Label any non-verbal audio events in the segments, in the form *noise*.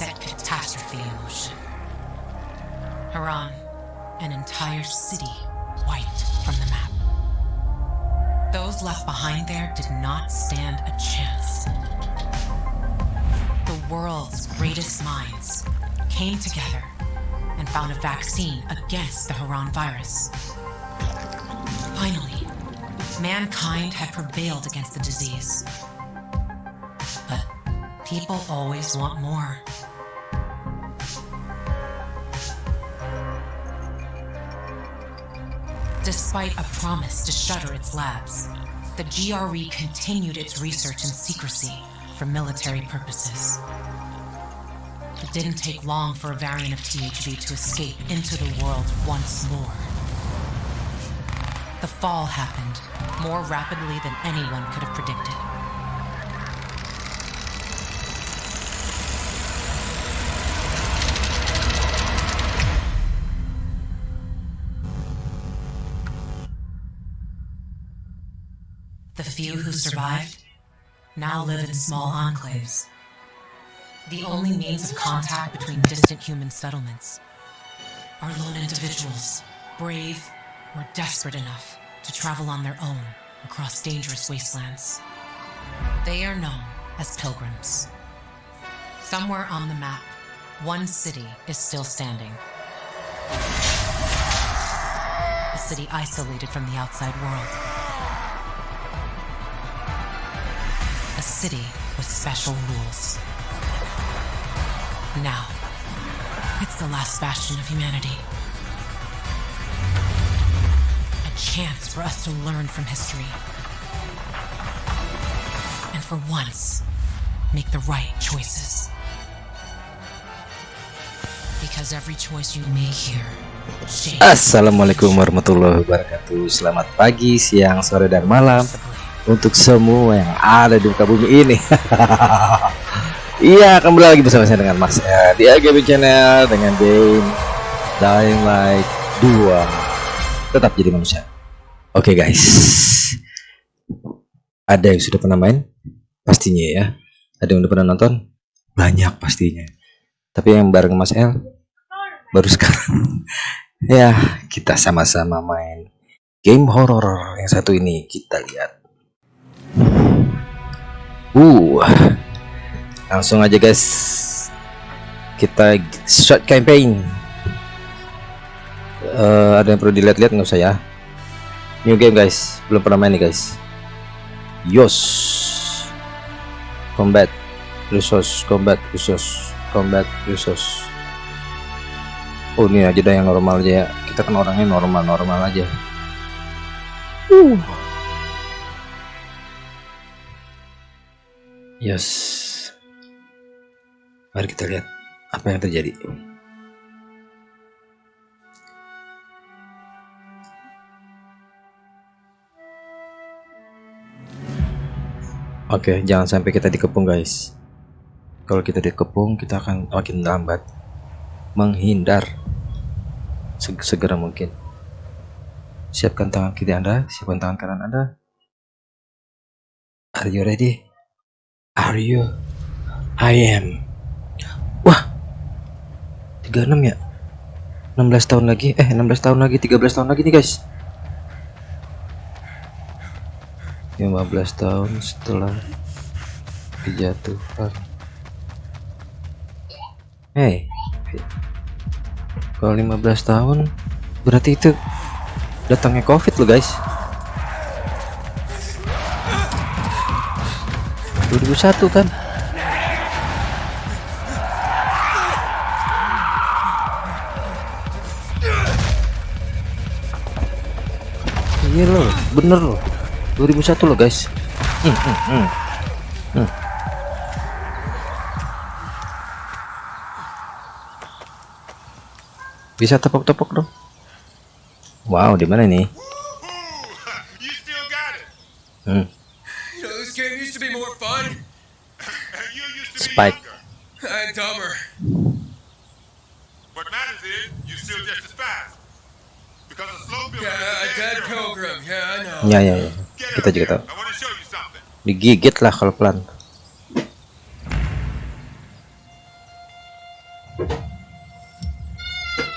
set catastrophe in motion. Haran, an entire city wiped from the map. Those left behind there did not stand a chance. The world's greatest minds came together and found a vaccine against the Haran virus. Finally, mankind had prevailed against the disease. But people always want more. Despite a promise to shutter its labs, the GRE continued its research in secrecy for military purposes. It didn't take long for a variant of THV to escape into the world once more. The fall happened more rapidly than anyone could have predicted. The few who survived now live in small enclaves. The only means of contact between distant human settlements are lone individuals, brave or desperate enough to travel on their own across dangerous wastelands. They are known as pilgrims. Somewhere on the map, one city is still standing. A city isolated from the outside world. A city with special rules. Now, it's the last bastion of humanity. A chance for us to learn from history. And for once, make the right choices. Because every choice you make here Assalamualaikum warahmatullahi wabarakatuh Selamat pagi, siang, sore, dan malam Untuk semua yang ada di muka bumi ini *laughs* Iya, kembali lagi bersama saya dengan Mas El Di AGB Channel dengan game Dying Light 2 Tetap jadi manusia Oke guys Ada yang sudah pernah main? Pastinya ya Ada yang udah pernah nonton? Banyak pastinya Tapi yang bareng Mas El Baru sekarang *laughs* Ya, kita sama-sama main game horror yang satu ini. Kita lihat. Uh, langsung aja guys. Kita short campaign. Eh, ada yang perlu dilihat-lihat nggak usah ya? New game guys, belum pernah main nih guys. Yos, combat, resource, combat, resource, combat, resource. Oh ini aja dah yang normal aja ya. Kita kan orangnya normal-normal aja. Uh. Yes. Mari kita lihat apa yang terjadi. Oke, jangan sampai kita dikepung guys. Kalau kita dikepung, kita akan makin lambat menghindar seg segera mungkin. Siapkan tangan kiri Anda, siapkan tangan kanan Anda. Are you ready? Are you? I am. Wah. 36 ya? 16 tahun lagi. Eh, 16 tahun lagi, 13 tahun lagi nih, guys. 15 tahun setelah dijatuhkan. Hey, kalau 15 tahun berarti itu datangnya covid loh guys 2001 kan iya loh bener loh 2001 loh guys hmm, hmm, hmm. Hmm. Bisa tepok-tepok dong. Wow, di mana nih? You still got it. Hmm. You know, this game used to be more fun you used to be Spike. younger. and dumber. What matters is you still just as fast. Cause a slow builder Yeah, a is dead dead pilgrim. Yeah, I know. Ya ya ya. Kita juga tahu. Digigit lah kalau pelan.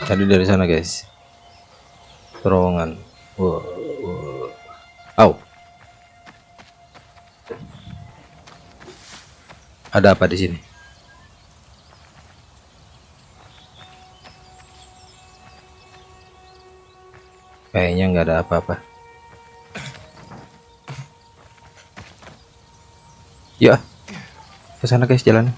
Tadi dari sana guys. Terowongan. Wow. wow. Au. Ada apa di sini? Kayaknya nggak ada apa-apa. Ya, ke sana guys jalan.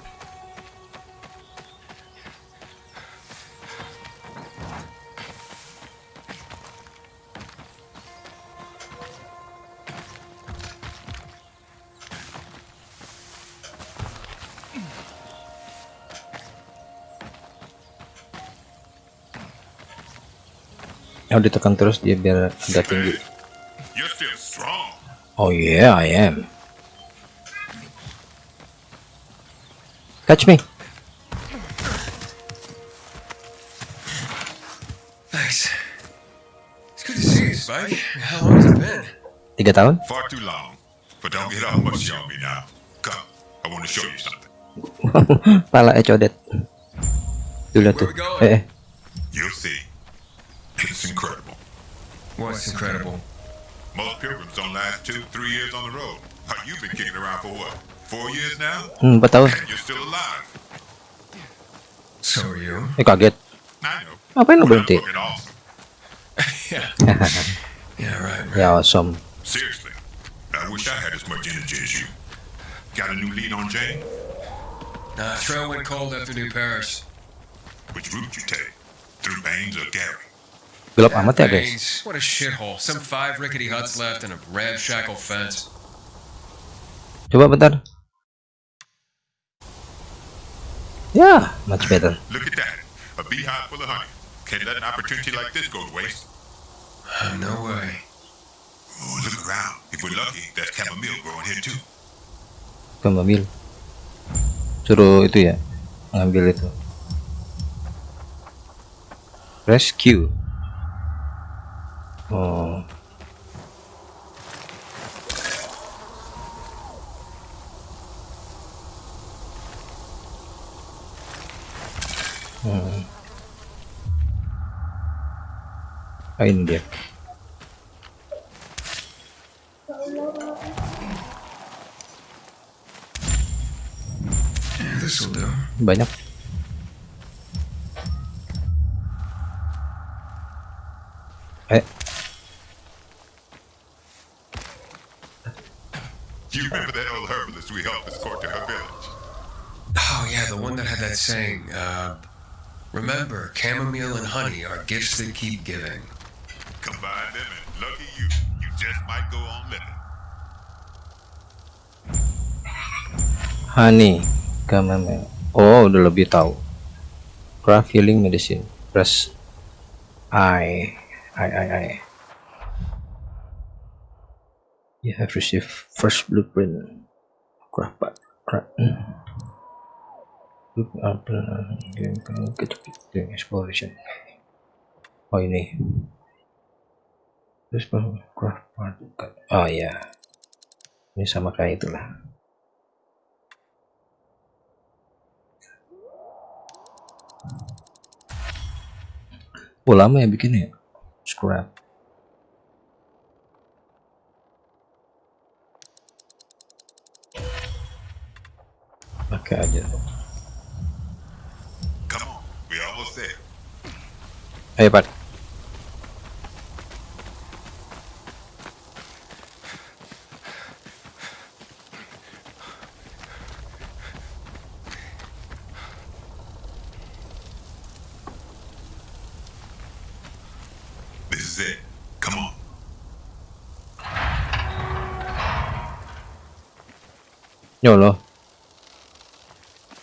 Oh ditekan terus dia biar agak tinggi. Oh yeah, I am. Catch me. Thanks. It's good to see you, Spike. How long has it been? Tiga tahun? Far too long. But don't get all mushy on me now. Come. I want to show you something. *laughs* Pala eh codet. Dulu tuh. Eh, eh. You'll see. It's incredible. What's incredible? Most pilgrims don't last two, three years on the road. How you've been kicking around for what? Four years now? Hmm, empat tahun. And you're still alive. So are you? Eh kaget. I know. Ngapain I'm berhenti? *laughs* Ya awesome. Seriously. I wish I had as much energy as you. Got a new lead on Jane? Nah, trail went cold after New Paris. Which route you take? Through Baines or Gary? Gelap amat ya guys. What a shithole. Some five rickety huts left and a ramshackle fence. Coba bentar. Ya, much better. Look at that. A beehive full of honey. Can't let an opportunity like this go to waste. *sighs* No way. Oh, look around. If we're lucky, there's chamomile growing here too. Mobil. Suruh itu ya, ngambil itu. Rescue. Oh. Hmm. Ini dia. This'll do. Banyak. Eh, Do you remember that old herbalist we helped escort to her village? Oh, yeah, the one that had that saying, uh, remember, chamomile and honey are gifts that keep giving. Combine them and lucky you, you just might go on living. honey, chamomile. Oh, udah lebih tahu. Craft healing medicine. Press I, I, I, I. You have received first blueprint. Craft part. Craft. Look up game doing exploration. Oh ini. Terus craft part. Oh ya. Ini sama kayak itulah. Oh lama ya bikinnya ya? Scrap. Pakai aja. Come on, we're almost there. Ayo Pak. This is it. Come on. Ya Allah.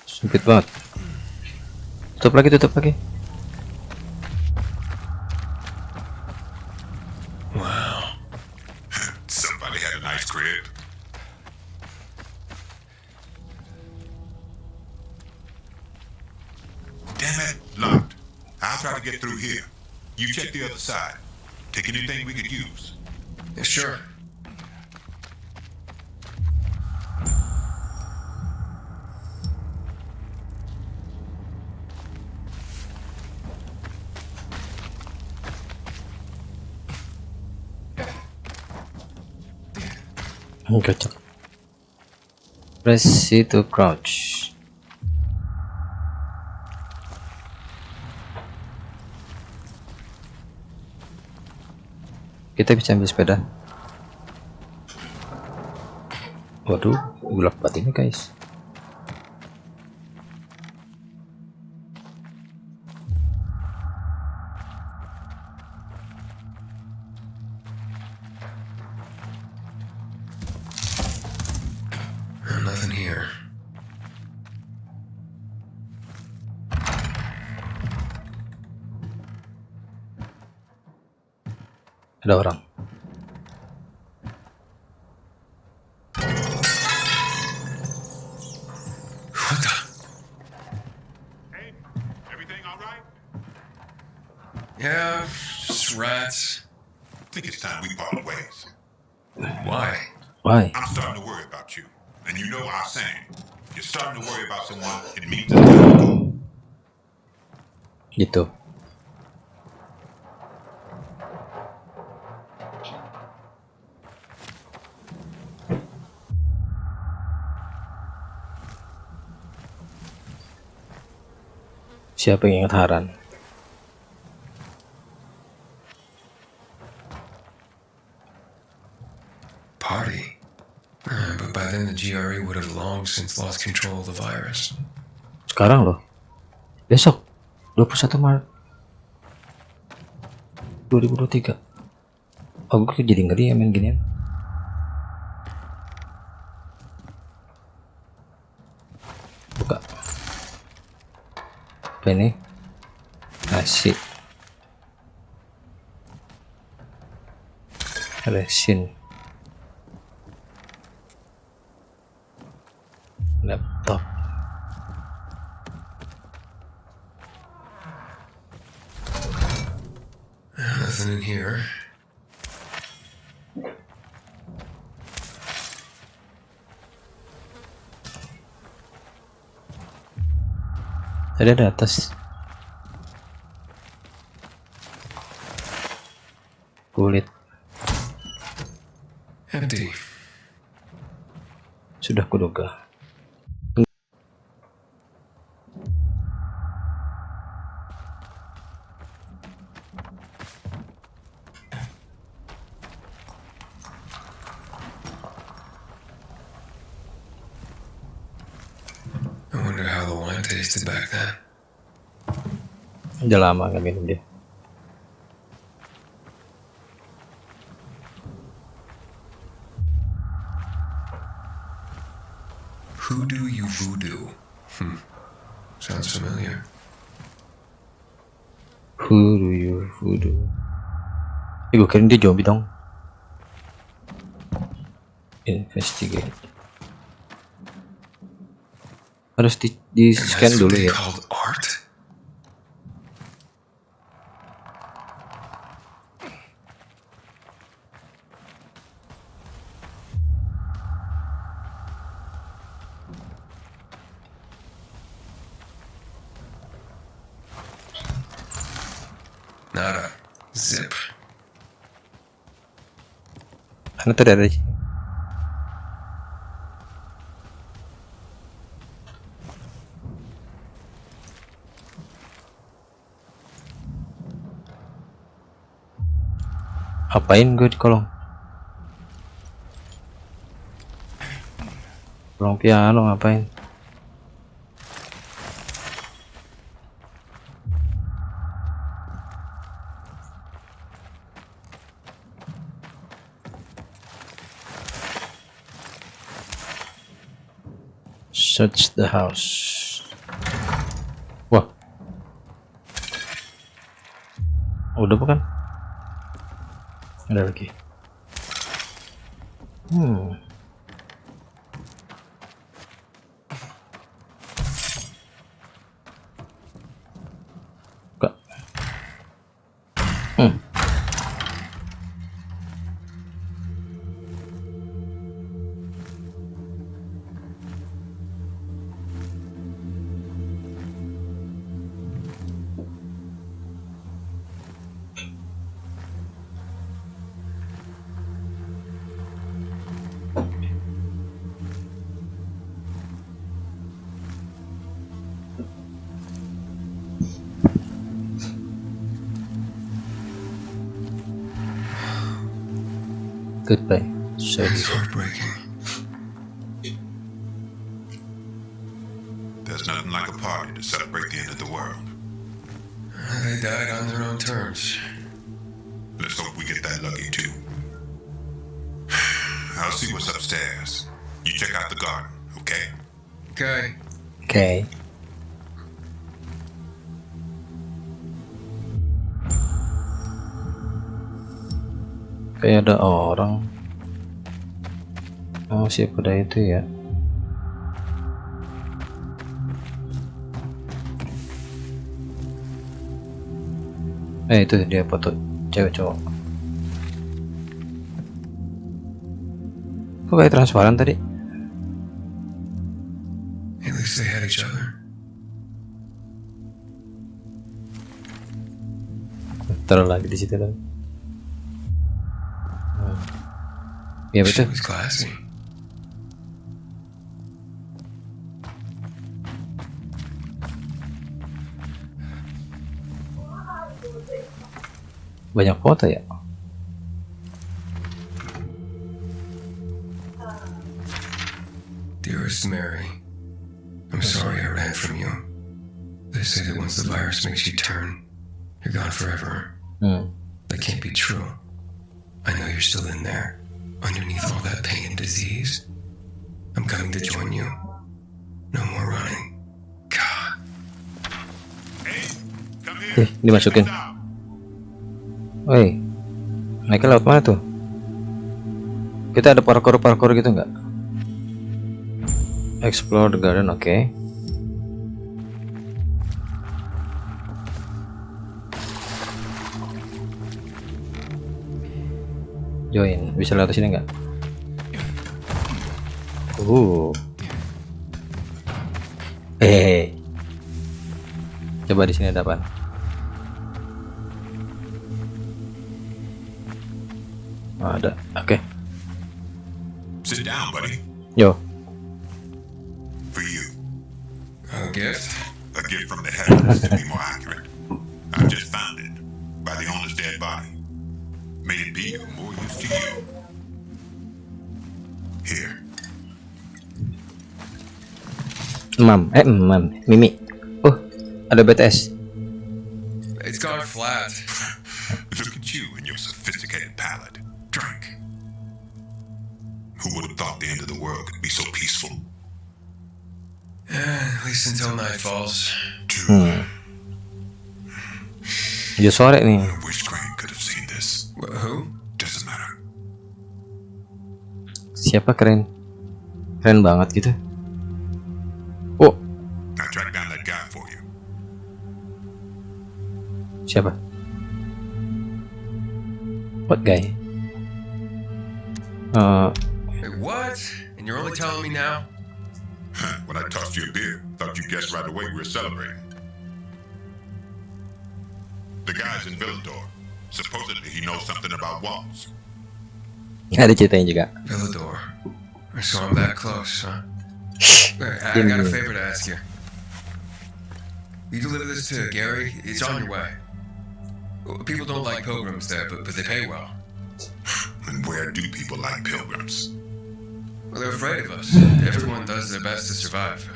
Sempit banget. Tutup lagi, tutup lagi. Side. Take anything we could use. Yeah, sure. Cocok press C to crouch kita bisa ambil sepeda. Waduh gelap banget ini guys siapa yang ingat Haran? Party. Uh, but by then the GRE would have long since lost control of the virus. sekarang loh. Besok 21 Maret. 2023 oh gue jadi ngeri ya main ginian apa ini? Nasi resin tadi ada atas. Kulit. Empty. sudah kuduga I wonder how the wine tasted back then. udah lama nggak minum dia Hoodoo you voodoo. Hmm. Sounds familiar. Voodoo you voodoo Eh gue dia zombie dong Investigate Harus di, di scan dulu ya? Nada. Zip. Karena tadi ada di sini. Apain gue di kolong? Kolong piano ngapain? Search the house. Wah. Udah bukan? Ada lagi. Hmm. Buka. Hmm. Kayak ada orang. Oh, siapa pada itu ya? Eh, itu dia foto cewek cowok. Kok kayak transparan tadi? At least they had each other. Taruh lagi di situ lagi. Ya She betul. was classy. Banyak foto ya. Dearest Mary, I'm sorry I ran from you. They say that once the virus makes you turn, you're gone forever. Dimasukin. Woi, naiknya lewat mana tuh? Kita ada parkour-parkour gitu nggak? Explore the garden, oke. Join, bisa lewat sini nggak? Uh. Hehehe. Coba di sini ada apa? Oh, ada. Oke. Sit down, buddy. Yo. For you. A gift? A gift from the heavens, to be more accurate. I just found it by the owner's dead body. May it be of more use to you. Here. Mam, eh mam, Mimi. Oh, ada BTS. So peaceful? At least until night falls. True. Udah sore nih. I wish Crane could have seen this. Wh- Who? Doesn't matter. Siapa keren? Keren banget gitu. Oh, I tracked down that guy for you. siapa? What guy? Eh? And you're only telling me now? Huh, when I tossed you a beer, thought you guessed right away we were celebrating. The guy's in Villador. Supposedly he knows something about walls. ada ceritanya juga. Villador. So I'm that close, huh? *laughs* I, I got a favor to ask you. You deliver this to Gary, it's on your way. People don't like pilgrims there, but, but they pay well. And where do people like pilgrims? Well, they're afraid of us. Everyone does their best to survive.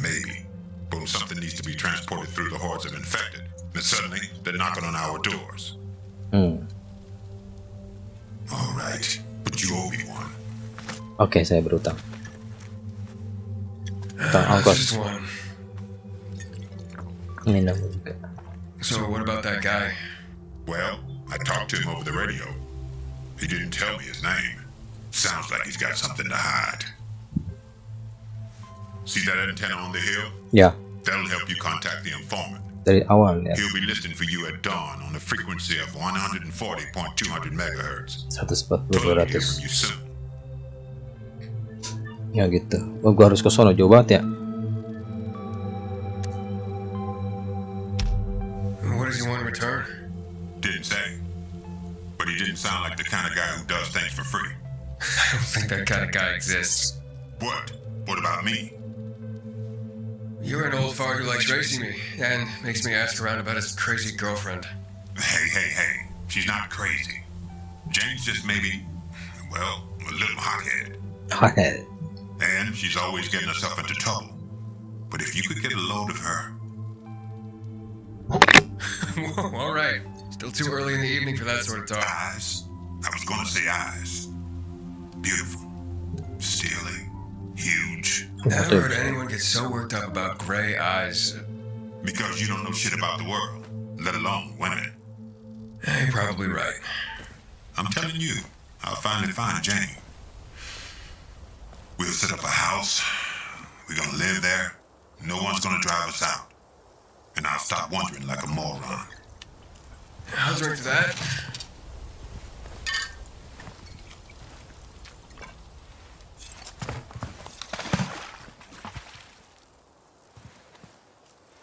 Maybe. But when something needs to be transported through the hordes of infected, then suddenly they're knocking on our doors. Hmm. All right, but you owe me one. Oke, saya berutang. Utang ongkos. just one. Minum juga. So what about that guy? Well, I talked to him over the radio. He didn't tell me his name. Sounds like he's got something to hide. See that antenna on the hill? Yeah. That'll help you contact the informant. dari awal ya. He'll be listening for you at dawn on a frequency of 140.200 megahertz. 140 Told him to hear 200. from you soon. Ya gitu. Oh, gua harus ke sono jauh banget ya. What does he want in return? Didn't say. But he didn't sound like the kind of guy who think that kind of guy exists. What? What about me? You're an old fart who likes racing me and makes me ask around about his crazy girlfriend. Hey, hey, hey. She's not crazy. Jane's just maybe, well, a little hot-headed. Hothead. And she's always getting herself into trouble. But if you could get a load of her, *laughs* Whoa, all right. Still too early in the evening for that sort of talk. eyes, I was going to say eyes. Beautiful, steely, huge. Never heard anyone get so worked up about gray eyes. Because you don't know shit about the world, let alone women. You're probably right. I'm telling you, I'll finally find Jane. We'll set up a house. We're gonna live there. No one's gonna drive us out. And I'll stop wondering like a moron. I'll drink to that.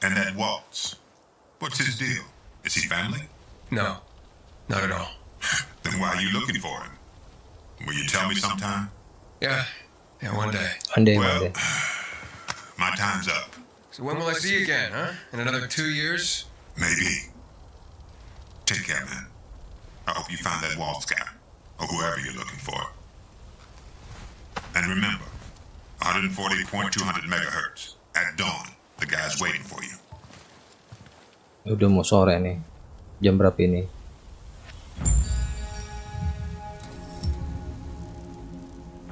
And that Waltz. What's his deal? Is he family? No, not at all. *laughs* Then why are you looking for him? Will you tell me sometime? Yeah, yeah, one day. One day, one Well, day. *sighs* my time's up. So when will I see you again, huh? In another two years? Maybe. Take care, man. I hope you find that Waltz guy, or whoever you're looking for. And remember, 140.200 megahertz. At dawn, the guy's waiting for you. Udah mau sore nih. Jam berapa ini?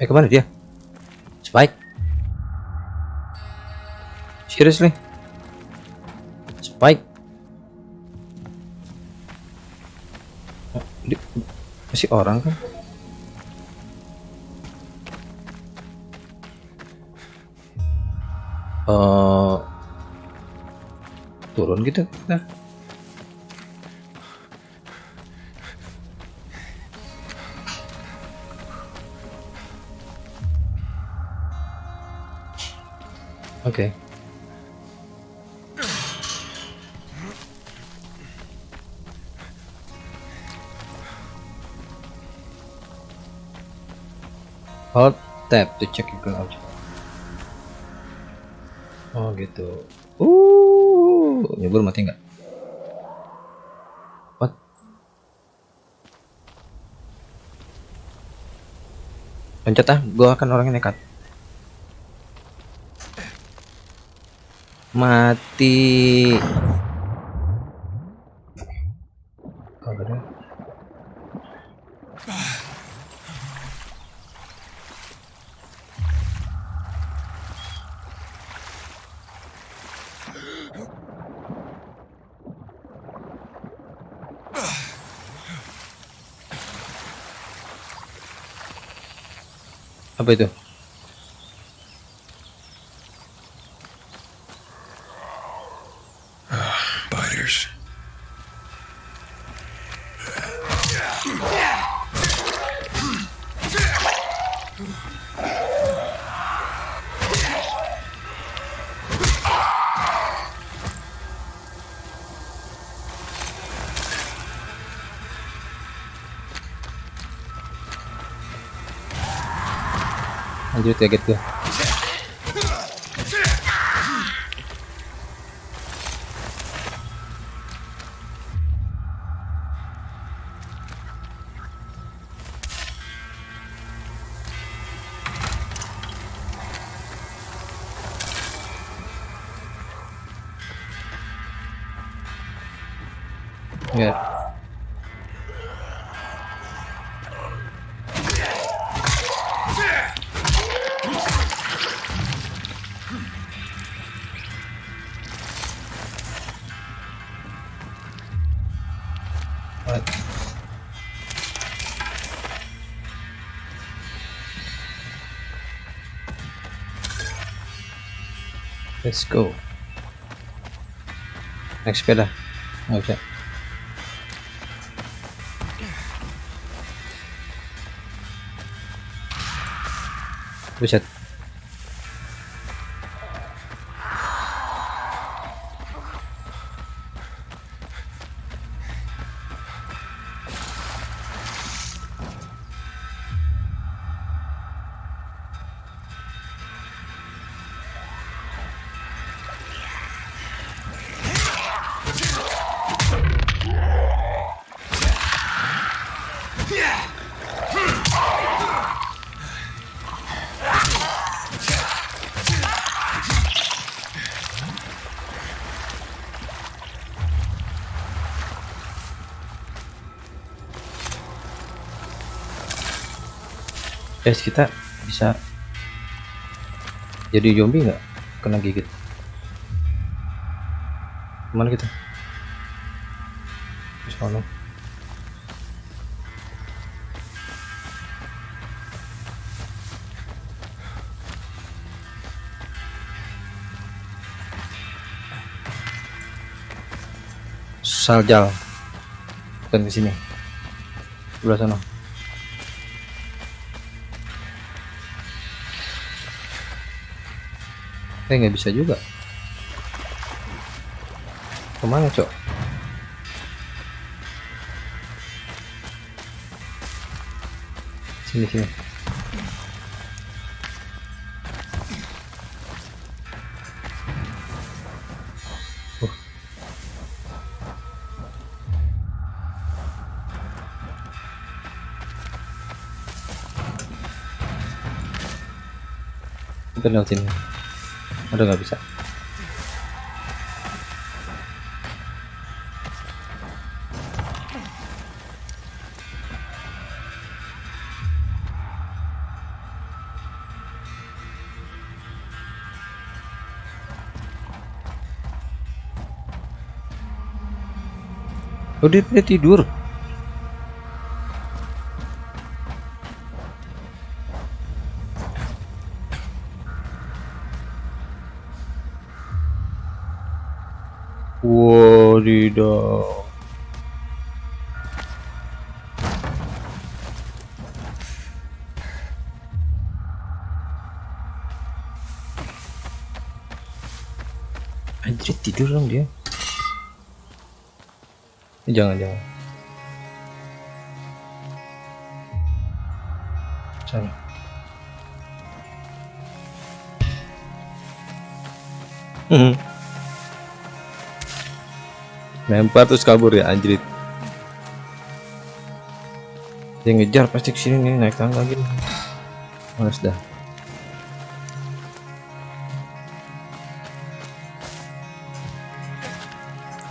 Eh ke mana dia? Spike? Seriously? Spike? Di- masih orang kan? Eh turun gitu kita. Oke. Hold tab to check your object. Oh gitu. Nyebur mati nggak? What? Pencet ah, gua akan orang yang nekat. Mati. Kagak ada. Apa Lanjut ya gitu. Let's go. Naik sepeda. Nggak bisa. Buset. Guys kita bisa jadi zombie nggak? Kena gigit. Ke mana kita di sana saljal. Dan ke sini. Sebelah sana eh nggak bisa juga. Ke mana cok? Sini sini. Uh. kita lewat sini udah nggak bisa. Dia, dia tidur Jangan jangan Sana Hmm. Lempar terus kabur ya anjrit. Dia ngejar pasti ke sini nih naik tangga gini. Males dah.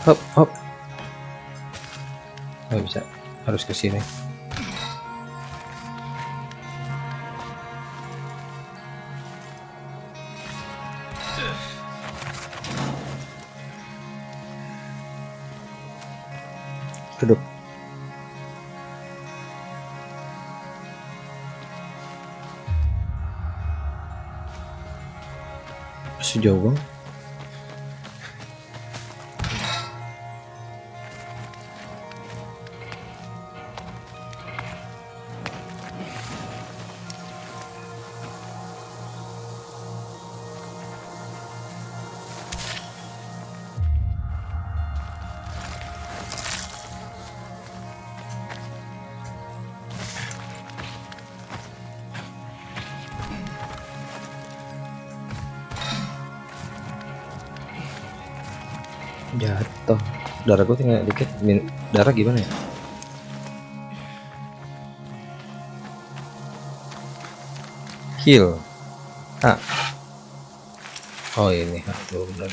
Hop hop. Nggak bisa, harus ke sini. Duduk. Masih jauh bang. Darah gue tinggal dikit. Min darah gimana ya? Heal. Ah. Oh ini tuh benar.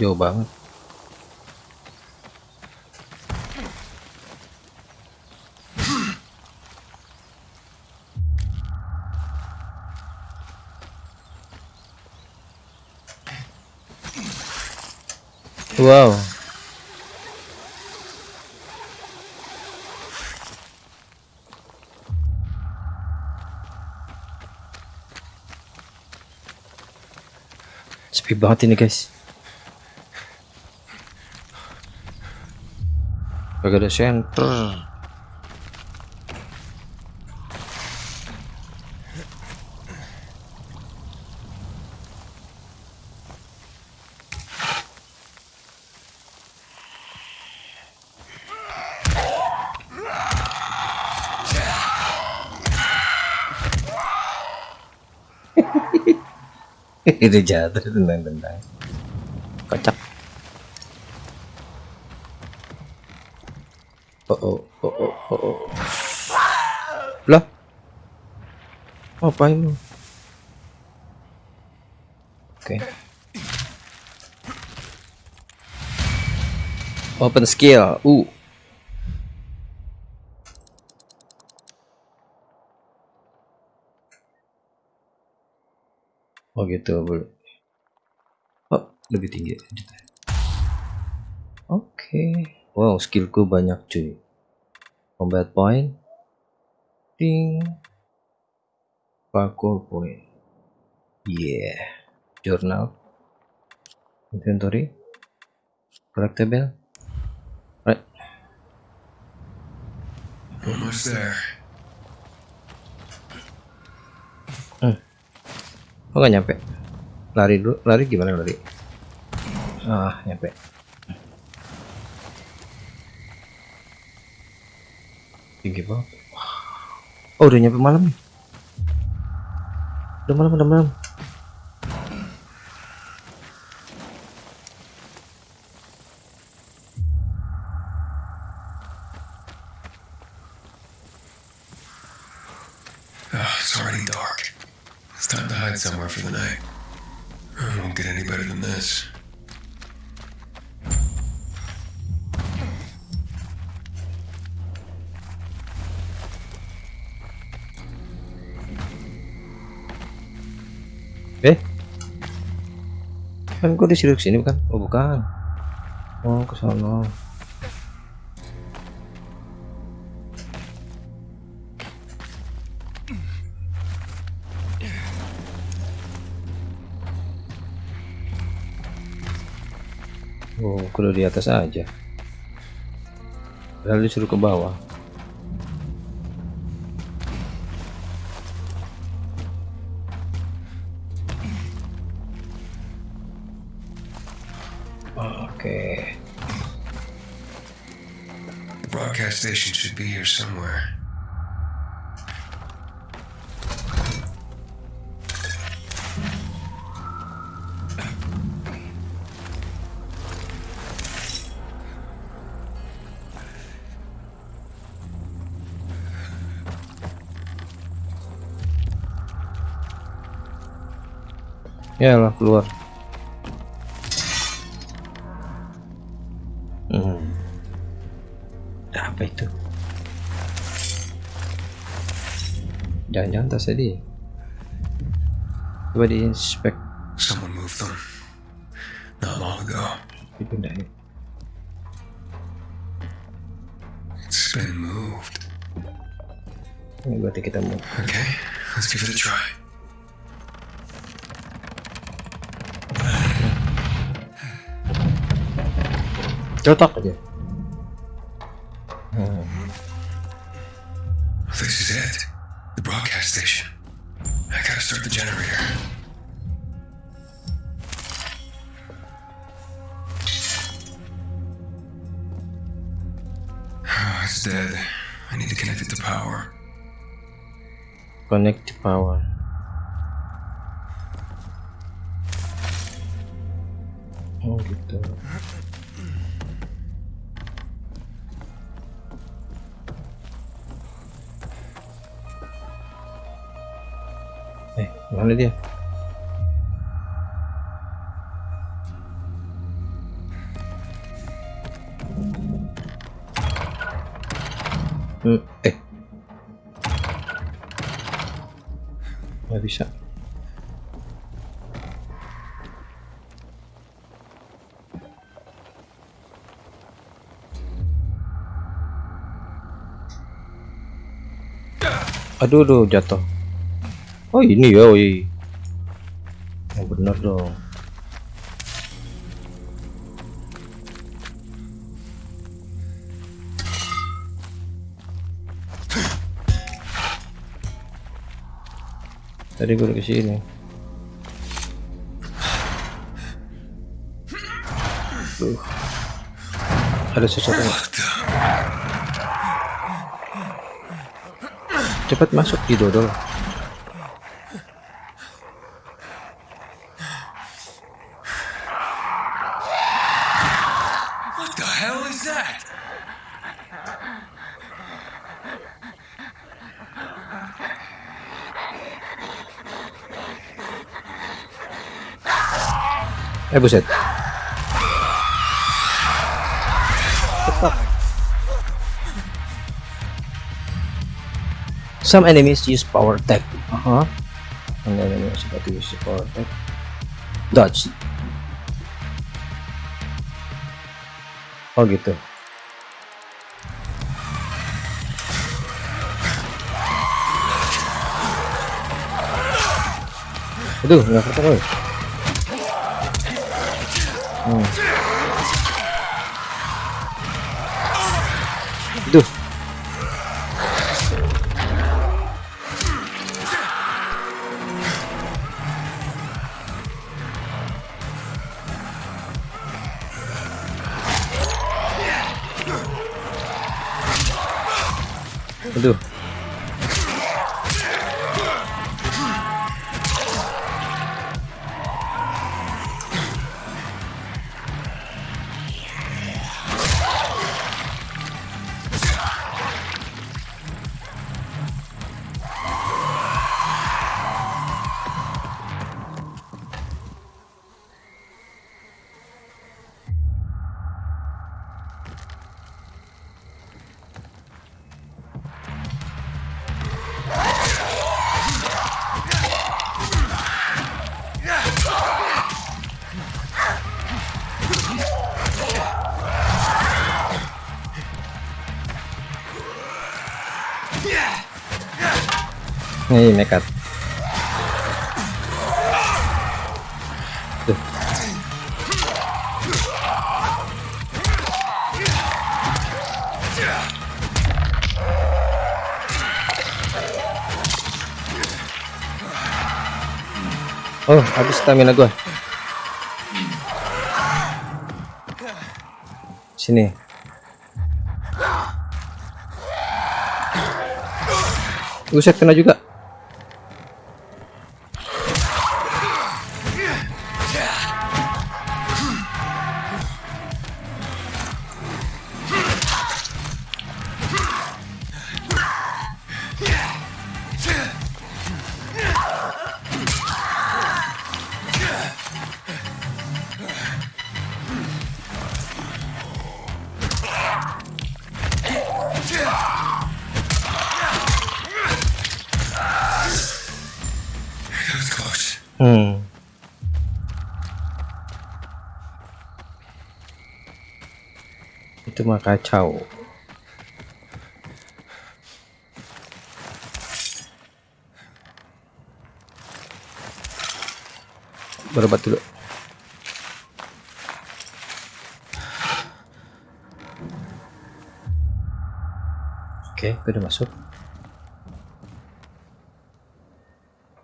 Jauh banget. Wow. Sepi banget ini guys. Gak ada center. Itu jatuh tendang-tendang kocak. Oh oh oh oh oh, oh. lah ngapain lu? Oke. Open skill. Uh oh gitu boleh. Oh lebih tinggi oke. Wow skillku banyak cuy. Combat point. Ding. Parkour point. Yeah. Journal. Inventory. Collectible right. Almost there. Oh nggak nyampe. Lari dulu. Lari gimana lari? Ah nyampe. Tinggi banget. Oh udah nyampe malam nih. Udah malam udah malam somewhere for the night. It won't get any better than this. eh kan gua disuruh sini bukan oh bukan oh ke sana Oh, kudu di atas aja. Padahal disuruh ke bawah. Oke. The broadcast station should be here somewhere. Ya lah keluar. Hmm. Apa itu? Jangan-jangan tas tadi. Coba diinspek. Cocok aja. Hmm. This is it. The broadcast station. I gotta start the generator. Oh, *sighs* it's dead. I need to connect it to power. Connect to power. Oh gitu. Mana dia? Hmm, eh. Nggak bisa. Aduh, aduh, jatuh. Oh ini ya, woi. Yang benar dong. Tadi gue udah ke sini. Duh. Ada sesuatu. Cepat masuk di dodol. Eh buset. Some enemies use power attack. Uh -huh. Enggak ini seperti support. Dodge. Oh gitu. Aduh, nggak ketemu. Hmm. Nih nekat. Oh, habis stamina gua. Sini. Buset kena juga. Hmm. Itu mah kacau. Berobat dulu. Oke, gue udah masuk.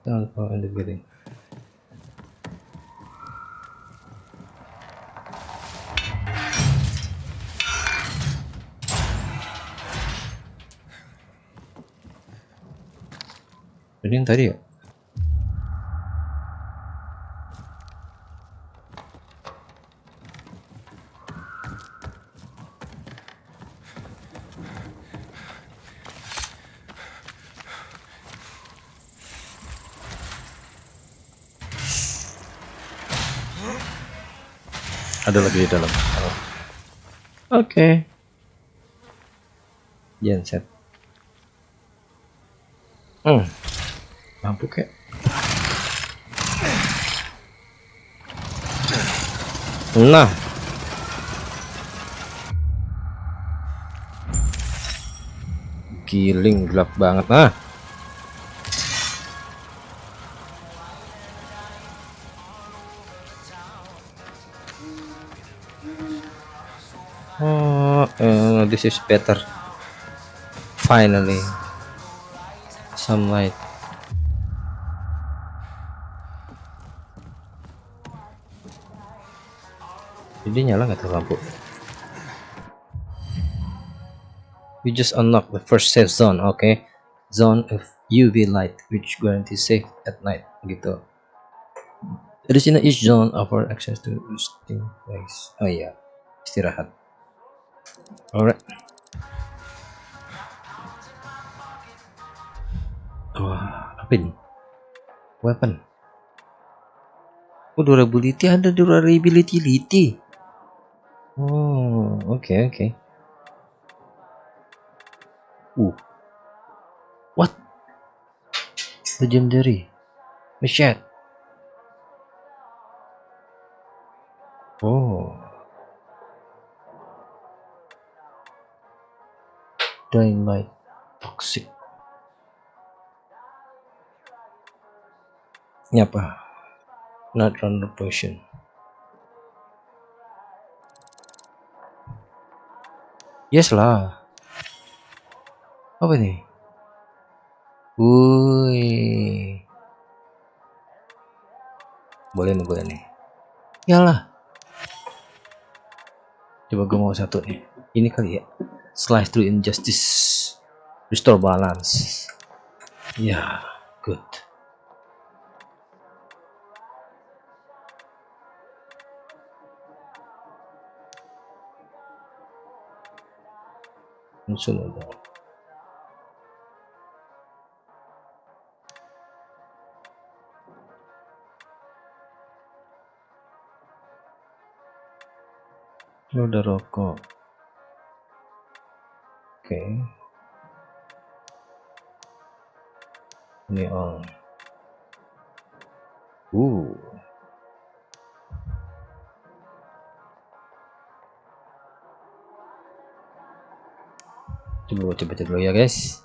Jangan lupa under building. Ini yang tadi ya? Ada lagi di dalam. Oke. Genset. Hmm. Mampu kek. Nah. Giling gelap banget nah. Oh, uh, this is better. Finally, some light. Jadi nyala nggak tuh lampu? We just unlock the first safe zone, okay? Zone of UV light, which guarantees safe at night, gitu. In each zone offer access to resting place. Oh iya, istirahat. Alright. Wah, apa ini? Weapon. Oh, durability ada durability. Oh, oke okay, oke. Okay. Uh. What? Legendary. Michelle. Oh. Dynamite toxic. Ini apa? Not runner potion. Yes lah. Apa nih? Wih. Boleh nih, boleh nih. Yalah. Coba gue mau satu nih. Ini kali ya. Slice through injustice. Restore balance. Ya, good. Sunod. Lu udah rokok. Oke. Ini on. Uh. Coba coba coba dulu ya guys.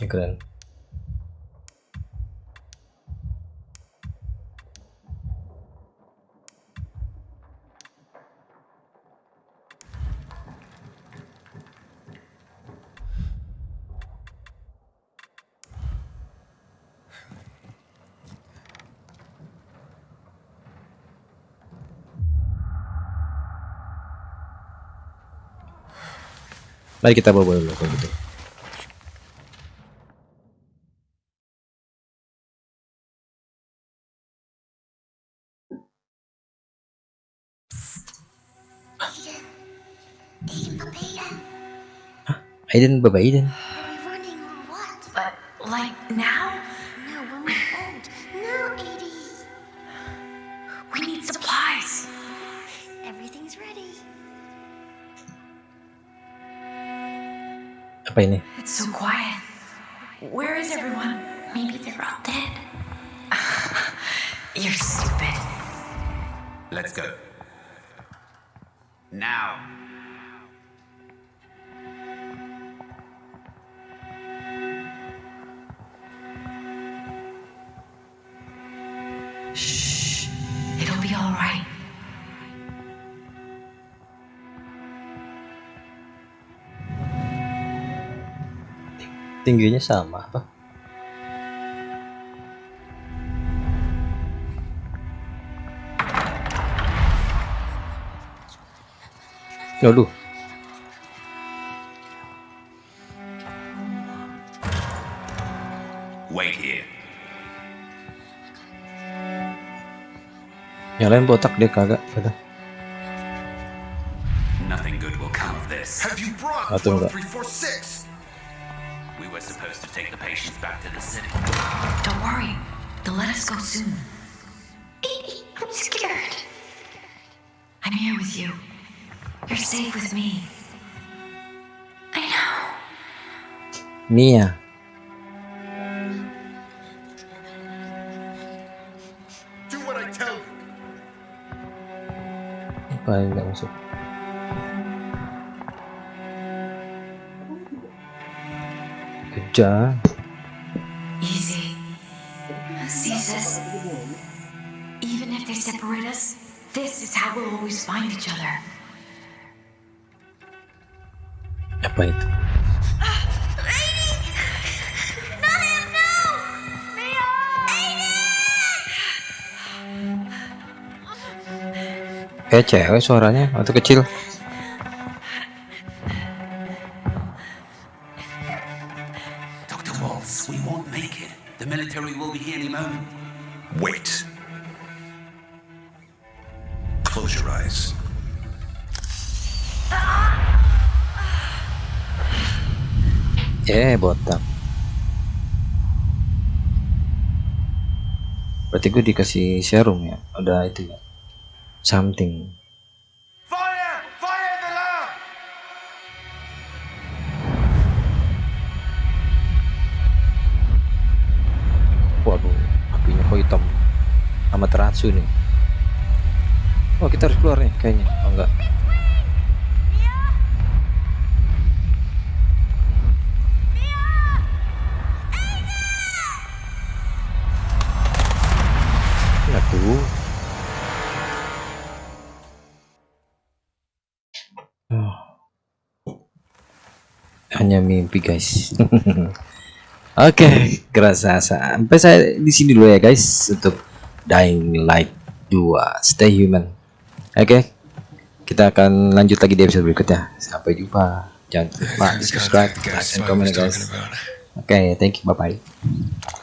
Ini keren. Mari kita bawa dulu kalau gitu. Aiden, Aiden, Baba Aiden. Apa ini? Tingginya sama apa? Waduh, Wait here. yang lain botak dia kagak. Kata. Nothing good take the patients back to the city. Don't worry. They'll let us go soon. I'm scared. I'm here with you. You're safe with me. I know. Mia. Do what I tell you. Apa yang nggak masuk? Kejar. Easy. Ceases. Even if they separate us, this is how we'll always find each other. Apa itu? Kayak cewek suaranya atau kecil? Waltz, we won't make it. The military will be here any moment. Wait. Close your eyes. Eh, botak. Berarti gue dikasih serum ya? Udah itu ya? Something. Teratsu nih. Oh, kita harus keluar nih kayaknya. Oh, enggak. Oh. Hanya mimpi guys. *laughs* Oke, kerasa sampai saya di sini dulu ya guys untuk Dying Light 2 Stay Human. Oke, kita akan lanjut lagi di episode berikutnya. Sampai jumpa. Jangan lupa subscribe, like, and comment guys. Oke, thank you, bye bye.